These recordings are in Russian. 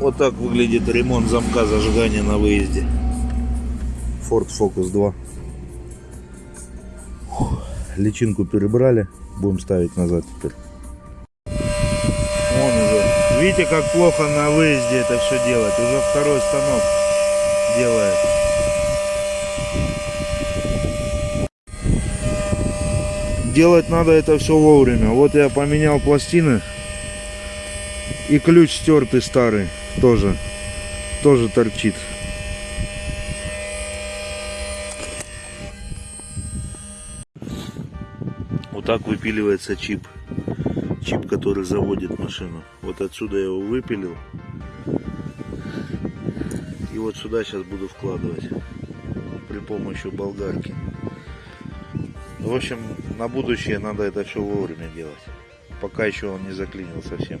Вот так выглядит ремонт замка зажигания на выезде. Ford Focus 2. Фух, Личинку перебрали. Будем ставить назад теперь. Вон уже. Видите, как плохо на выезде это все делать. Уже второй станок делает. Делать надо это все вовремя. Вот я поменял пластины. И ключ стертый старый тоже. Тоже торчит. Вот так выпиливается чип. Чип, который заводит машину. Вот отсюда я его выпилил. И вот сюда сейчас буду вкладывать. При помощи болгарки. В общем, на будущее надо это все вовремя делать. Пока еще он не заклинил совсем.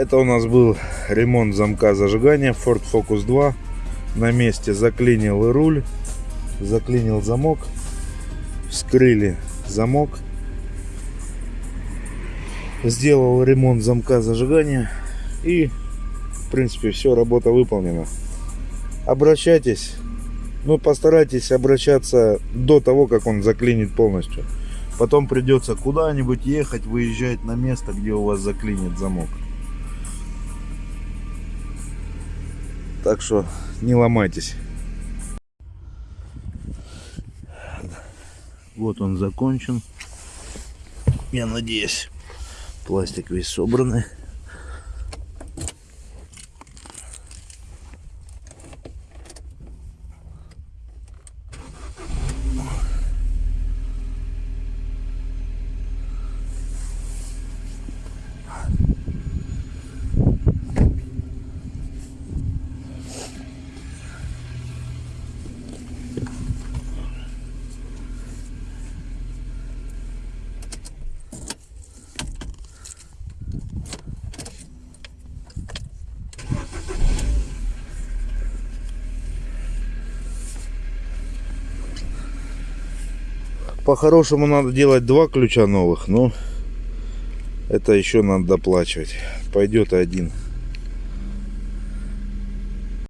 Это у нас был ремонт замка зажигания Ford Focus 2. На месте заклинил и руль, заклинил замок, вскрыли замок. Сделал ремонт замка зажигания и, в принципе, все, работа выполнена. Обращайтесь, ну постарайтесь обращаться до того, как он заклинит полностью. Потом придется куда-нибудь ехать, выезжать на место, где у вас заклинит замок. Так что не ломайтесь. Вот он закончен. Я надеюсь, пластик весь собранный. По-хорошему надо делать два ключа новых, но это еще надо доплачивать. Пойдет один.